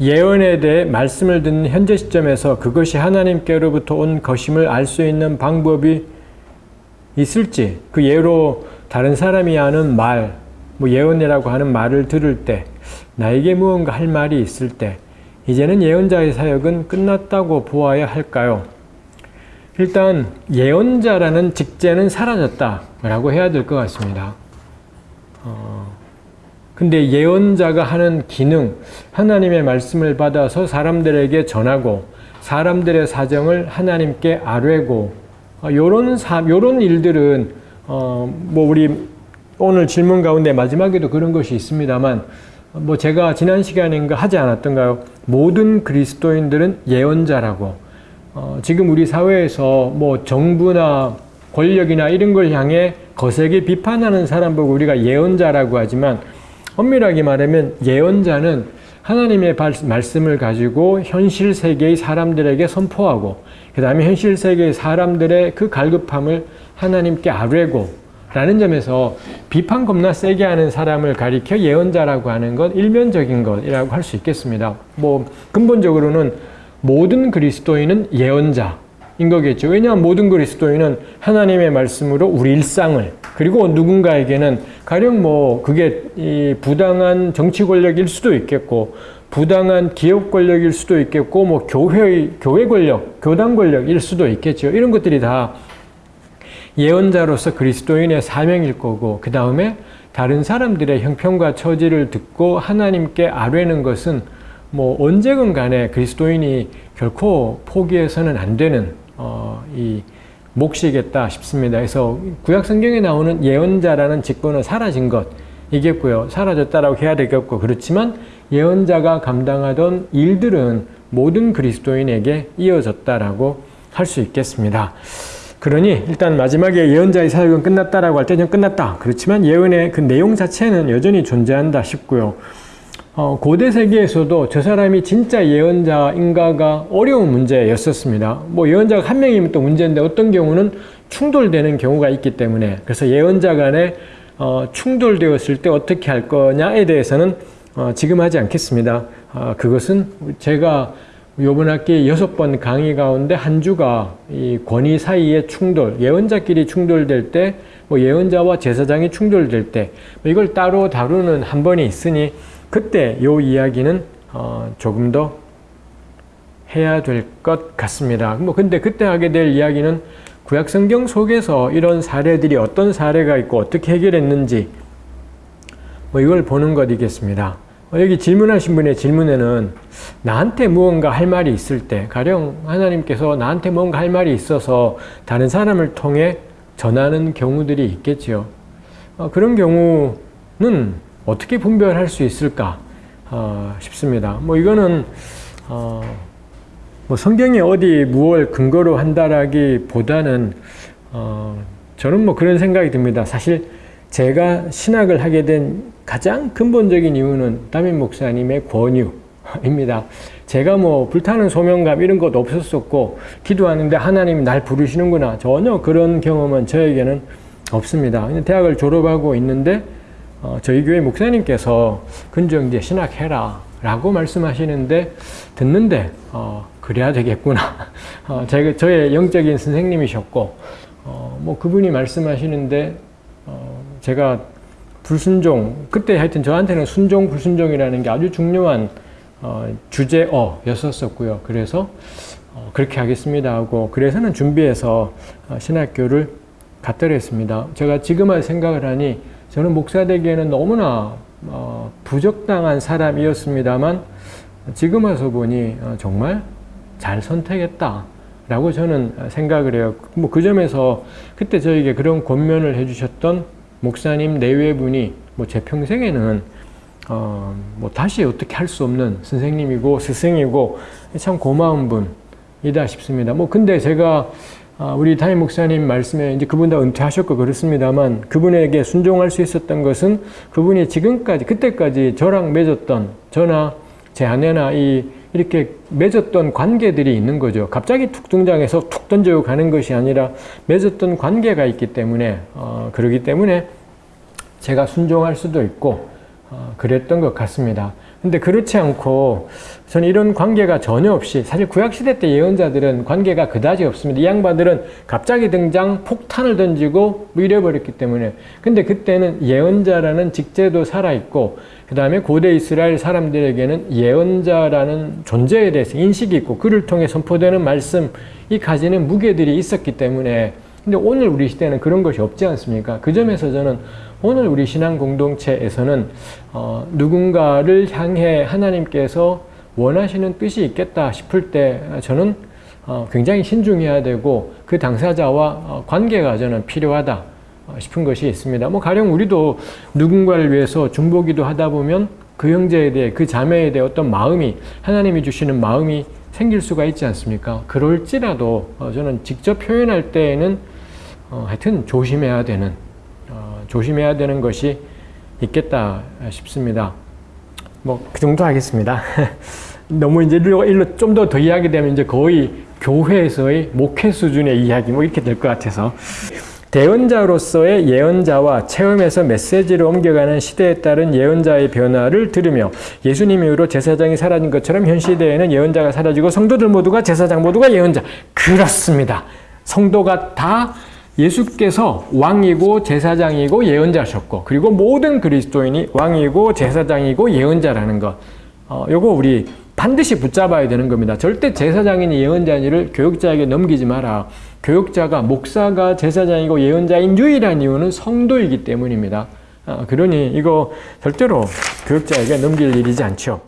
예언에 대해 말씀을 듣는 현재 시점에서 그것이 하나님께로부터 온 것임을 알 수 있는 방법이 있을지 그 예로 다른 사람이 하는 말, 뭐 예언이라고 하는 말을 들을 때 나에게 무언가 할 말이 있을 때 이제는 예언자의 사역은 끝났다고 보아야 할까요? 일단 예언자라는 직제는 사라졌다 라고 해야 될 것 같습니다. 어, 근데 예언자가 하는 기능, 하나님의 말씀을 받아서 사람들에게 전하고 사람들의 사정을 하나님께 아뢰고 요런 사, 요런 일들은 어, 뭐 우리 오늘 질문 가운데 마지막에도 그런 것이 있습니다만 뭐 제가 지난 시간인가 하지 않았던가요? 모든 그리스도인들은 예언자라고 어, 지금 우리 사회에서 뭐 정부나 권력이나 이런 걸 향해 거세게 비판하는 사람 보고 우리가 예언자라고 하지만 엄밀하게 말하면 예언자는 하나님의 말씀을 가지고 현실 세계의 사람들에게 선포하고 그 다음에 현실 세계의 사람들의 그 갈급함을 하나님께 아뢰고 라는 점에서 비판 겁나 세게 하는 사람을 가리켜 예언자라고 하는 것 일면적인 것이라고 할 수 있겠습니다. 뭐 근본적으로는 모든 그리스도인은 예언자 인 거겠죠. 왜냐하면 모든 그리스도인은 하나님의 말씀으로 우리 일상을 그리고 누군가에게는 가령 뭐 그게 부당한 정치 권력일 수도 있겠고 부당한 기업 권력일 수도 있겠고 뭐 교회의 교회 권력, 교단 권력일 수도 있겠죠. 이런 것들이 다 예언자로서 그리스도인의 사명일 거고 그 다음에 다른 사람들의 형편과 처지를 듣고 하나님께 아뢰는 것은 뭐 언제건 간에 그리스도인이 결코 포기해서는 안 되는 어, 이 몫이겠다 싶습니다. 그래서 구약 성경에 나오는 예언자라는 직분은 사라진 것 이겠고요. 사라졌다라고 해야 되겠고 그렇지만 예언자가 감당하던 일들은 모든 그리스도인에게 이어졌다라고 할 수 있겠습니다. 그러니 일단 마지막에 예언자의 사역은 끝났다라고 할 때는 끝났다. 그렇지만 예언의 그 내용 자체는 여전히 존재한다 싶고요. 어, 고대 세계에서도 저 사람이 진짜 예언자인가가 어려운 문제였었습니다. 뭐 예언자가 한 명이면 또 문제인데 어떤 경우는 충돌되는 경우가 있기 때문에 그래서 예언자 간에 어, 충돌되었을 때 어떻게 할 거냐에 대해서는 어, 지금 하지 않겠습니다. 어, 그것은 제가 요번 학기 여섯 번 강의 가운데 한 주가 이 권위 사이의 충돌, 예언자끼리 충돌될 때, 뭐 예언자와 제사장이 충돌될 때, 뭐 이걸 따로 다루는 한 번이 있으니 그때 요 이야기는 어 조금 더 해야 될 것 같습니다. 뭐 근데 그때 하게 될 이야기는 구약 성경 속에서 이런 사례들이 어떤 사례가 있고 어떻게 해결했는지 뭐 이걸 보는 것이겠습니다. 어, 여기 질문하신 분의 질문에는 나한테 무언가 할 말이 있을 때 가령 하나님께서 나한테 뭔가 할 말이 있어서 다른 사람을 통해 전하는 경우들이 있겠지요. 어, 그런 경우는 어떻게 분별할 수 있을까 어, 싶습니다. 뭐 이거는 어, 뭐 성경이 어디 무엇 근거로 한다라기보다는 어, 저는 뭐 그런 생각이 듭니다. 사실 제가 신학을 하게 된 가장 근본적인 이유는 담임 목사님의 권유입니다. 제가 뭐 불타는 소명감 이런 것도 없었었고 기도하는데 하나님이 날 부르시는구나 전혀 그런 경험은 저에게는 없습니다. 대학을 졸업하고 있는데 어, 저희 교회 목사님께서 근정 이제 신학해라 라고 말씀하시는데 듣는데 어, 그래야 되겠구나. 어, 제가 저의 영적인 선생님이셨고 어, 뭐 그분이 말씀하시는데 어, 제가 불순종 그때 하여튼 저한테는 순종 불순종이라는 게 아주 중요한 어, 주제어였었고요. 그래서 어, 그렇게 하겠습니다 하고 그래서는 준비해서 어, 신학교를 갔더라 했습니다. 제가 지금 생각을 하니 저는 목사 되기에는 너무나 어, 부적당한 사람이었습니다만 지금 와서 보니 어, 정말 잘 선택했다 라고 저는 생각을 해요. 뭐 그 점에서 그때 저에게 그런 권면을 해주셨던 목사님 내외분이 뭐 제 평생에는 어, 뭐 다시 어떻게 할 수 없는 선생님이고 스승이고 참 고마운 분이다 싶습니다. 뭐 근데 제가 아, 우리 담임 목사님 말씀에 이제 그분 다 은퇴하셨고 그렇습니다만 그분에게 순종할 수 있었던 것은 그분이 지금까지 그때까지 저랑 맺었던 저나 제 아내나 이 이렇게 맺었던 관계들이 있는 거죠. 갑자기 툭 등장해서 툭 던져 가는 것이 아니라 맺었던 관계가 있기 때문에 어, 그러기 때문에 제가 순종할 수도 있고 어, 그랬던 것 같습니다. 근데 그렇지 않고 저는 이런 관계가 전혀 없이 사실 구약시대 때 예언자들은 관계가 그다지 없습니다. 이 양반들은 갑자기 등장 폭탄을 던지고 뭐 이래버렸기 때문에 근데 그때는 예언자라는 직제도 살아있고 그 다음에 고대 이스라엘 사람들에게는 예언자라는 존재에 대해서 인식이 있고 그를 통해 선포되는 말씀이 가지는 무게들이 있었기 때문에 근데 오늘 우리 시대는 그런 것이 없지 않습니까? 그 점에서 저는 오늘 우리 신앙 공동체에서는 어, 누군가를 향해 하나님께서 원하시는 뜻이 있겠다 싶을 때 저는 어, 굉장히 신중해야 되고 그 당사자와 어, 관계가 저는 필요하다 싶은 것이 있습니다. 뭐 가령 우리도 누군가를 위해서 중보기도 하다 보면 그 형제에 대해 그 자매에 대해 어떤 마음이 하나님이 주시는 마음이 생길 수가 있지 않습니까? 그럴지라도 저는 직접 표현할 때에는 하여튼 조심해야 되는 조심해야 되는 것이 있겠다 싶습니다. 뭐 그 정도 하겠습니다. 너무 이제 일로, 일로 좀 더 더 이야기 되면 이제 거의 교회에서의 목회 수준의 이야기 뭐 이렇게 될 것 같아서 대언자로서의 예언자와 체험에서 메시지를 옮겨가는 시대에 따른 예언자의 변화를 들으며 예수님 이후로 제사장이 사라진 것처럼 현 시대에는 예언자가 사라지고 성도들 모두가 제사장 모두가 예언자 그렇습니다. 성도가 다 예수께서 왕이고 제사장이고 예언자셨고 그리고 모든 그리스도인이 왕이고 제사장이고 예언자라는 것 어, 요거 우리 반드시 붙잡아야 되는 겁니다. 절대 제사장이니 예언자니를 교육자에게 넘기지 마라. 교육자가 목사가 제사장이고 예언자인 유일한 이유는 성도이기 때문입니다. 어, 그러니 이거 절대로 교육자에게 넘길 일이지 않죠.